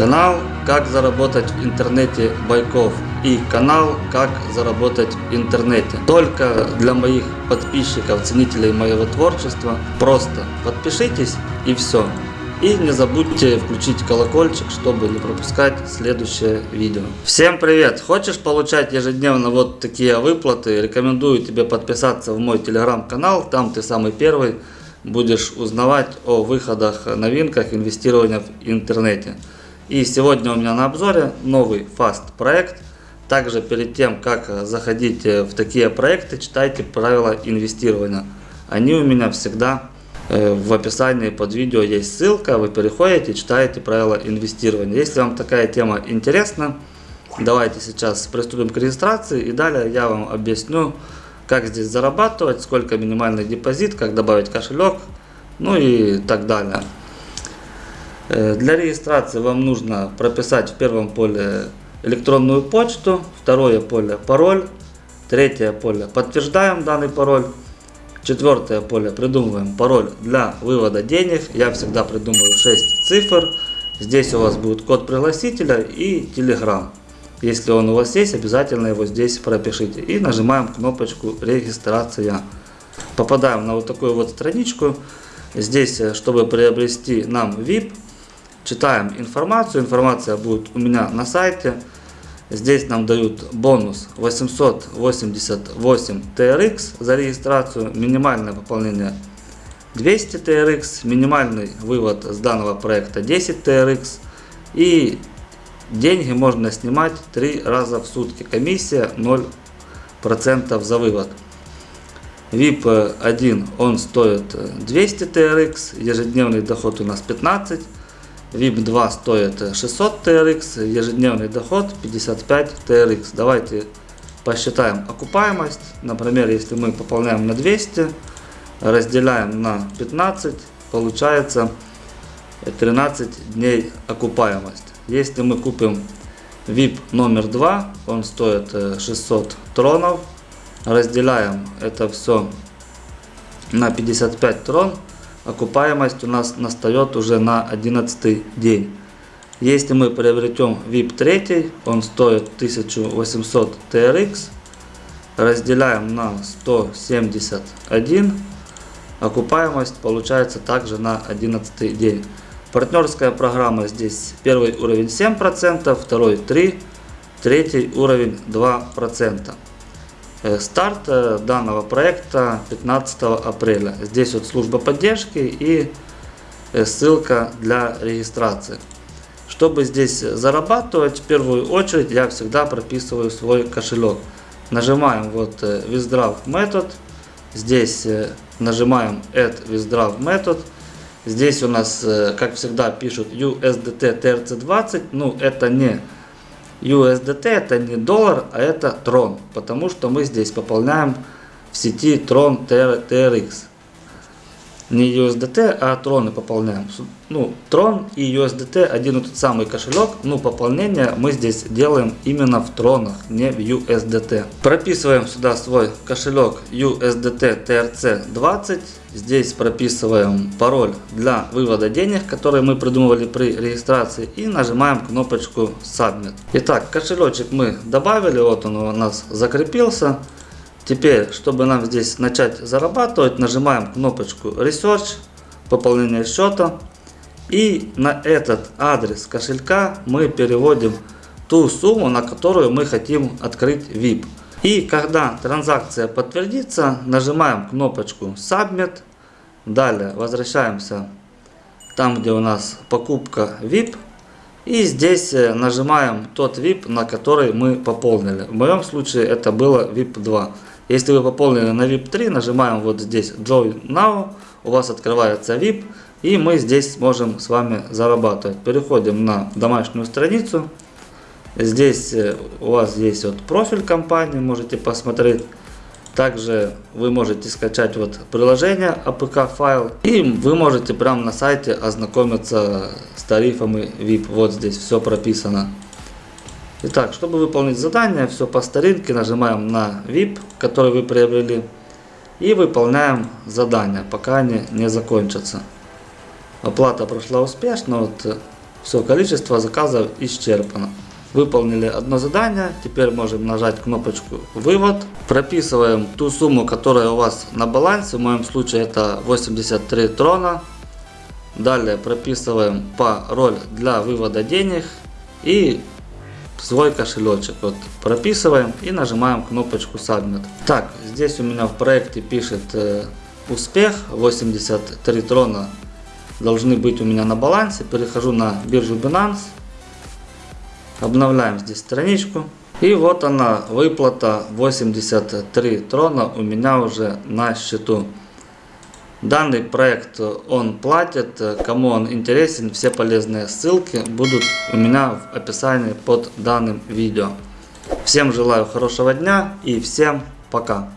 Канал «Как заработать в интернете Байков» и канал «Как заработать в интернете». Только для моих подписчиков, ценителей моего творчества. Просто подпишитесь и все. И не забудьте включить колокольчик, чтобы не пропускать следующее видео. Всем привет! Хочешь получать ежедневно вот такие выплаты? Рекомендую тебе подписаться в мой телеграм-канал. Там ты самый первый будешь узнавать о выходах, новинках инвестирования в интернете. И сегодня у меня на обзоре новый Fast проект. Также перед тем, как заходить в такие проекты, читайте правила инвестирования. Они у меня всегда э, в описании под видео есть ссылка, вы переходите, читаете правила инвестирования. Если вам такая тема интересна, давайте сейчас приступим к регистрации и далее я вам объясню, как здесь зарабатывать, сколько минимальный депозит, как добавить кошелек, ну и так далее. Э, для регистрации вам нужно прописать в первом поле электронную почту, второе поле пароль, третье поле подтверждаем данный пароль, четвертое поле придумываем пароль для вывода денег, я всегда придумываю 6 цифр, здесь у вас будет код пригласителя и телеграм. Если он у вас есть, обязательно его здесь пропишите. И нажимаем кнопочку регистрация. Попадаем на вот такую вот страничку. Здесь, э, чтобы приобрести нам VIP, читаем информацию. Информация будет у меня на сайте. Здесь нам дают бонус 888 TRX за регистрацию. Минимальное пополнение 200 TRX. Минимальный вывод с данного проекта 10 TRX. И деньги можно снимать 3 раза в сутки. Комиссия 0% за вывод. VIP 1 он стоит 200 TRX, ежедневный доход у нас 15 VIP 2 стоит 600 TRX, ежедневный доход 55 TRX. Давайте посчитаем окупаемость. Например, если мы пополняем на 200, разделяем на 15, получается 13 дней окупаемость. Если мы купим VIP номер 2, он стоит 600 тронов, разделяем это все на 55 трон, окупаемость у нас настает уже на 11 день. Если мы приобретем VIP 3, он стоит 1800 TRX, разделяем на 171, окупаемость получается также на 11 день. Партнерская программа здесь первый уровень 7%, второй 3%, третий уровень 2%. Э, старт э, данного проекта 15 апреля. Здесь вот служба поддержки и э, ссылка для регистрации. Чтобы здесь зарабатывать, в первую очередь я всегда прописываю свой кошелек. Нажимаем вот Withdraw метод. Здесь нажимаем Add Withdraw метод. Здесь у нас, как всегда, пишут USDT TRC20. Ну, это не USDT это не доллар, а это трон, потому что мы здесь пополняем в сети трон TRX. Не USDT, а троны пополняем. Ну, трон и USDT один и тот самый кошелек, но пополнение мы здесь делаем именно в тронах, не в USDT. Прописываем сюда свой кошелек USDT TRC20 Здесь прописываем пароль для вывода денег, который мы придумывали при регистрации. И нажимаем кнопочку Submit. Итак, кошелечек мы добавили. Вот он у нас закрепился. Теперь, чтобы нам здесь начать зарабатывать, нажимаем кнопочку Research, пополнение счета. И на этот адрес кошелька мы переводим ту сумму, на которую мы хотим открыть VIP. И когда транзакция подтвердится, нажимаем кнопочку Submit. Далее возвращаемся там, где у нас покупка VIP. И здесь э, нажимаем тот VIP, на который мы пополнили. В моем случае это было VIP 2. Если вы пополнили на VIP 3, нажимаем вот здесь Join Now. У вас открывается VIP. И мы здесь сможем с вами зарабатывать. Переходим на домашнюю страницу. Здесь э, у вас есть вот профиль компании, можете посмотреть. Также вы можете скачать вот приложение APK файл и вы можете прямо на сайте ознакомиться с тарифами VIP. Вот здесь все прописано. Итак, чтобы выполнить задание, все по старинке, нажимаем на VIP, который вы приобрели. И выполняем задание, пока они не закончатся. Оплата прошла успешно. Вот Все, количество заказов исчерпано. Выполнили одно задание, теперь можем нажать кнопочку «Вывод». Прописываем ту сумму, которая у вас на балансе, в моем случае это 83 трона. Далее прописываем пароль для вывода денег и свой кошелечек. Вот прописываем и нажимаем кнопочку Submit. Так, здесь у меня в проекте пишет э, успех, 83 трона должны быть у меня на балансе. Перехожу на биржу Binance. Обновляем здесь страничку. И вот она, выплата 83 трона у меня уже на счету. Данный проект он платит, кому он интересен, все полезные ссылки будут у меня в описании под данным видео. Всем желаю хорошего дня и всем пока.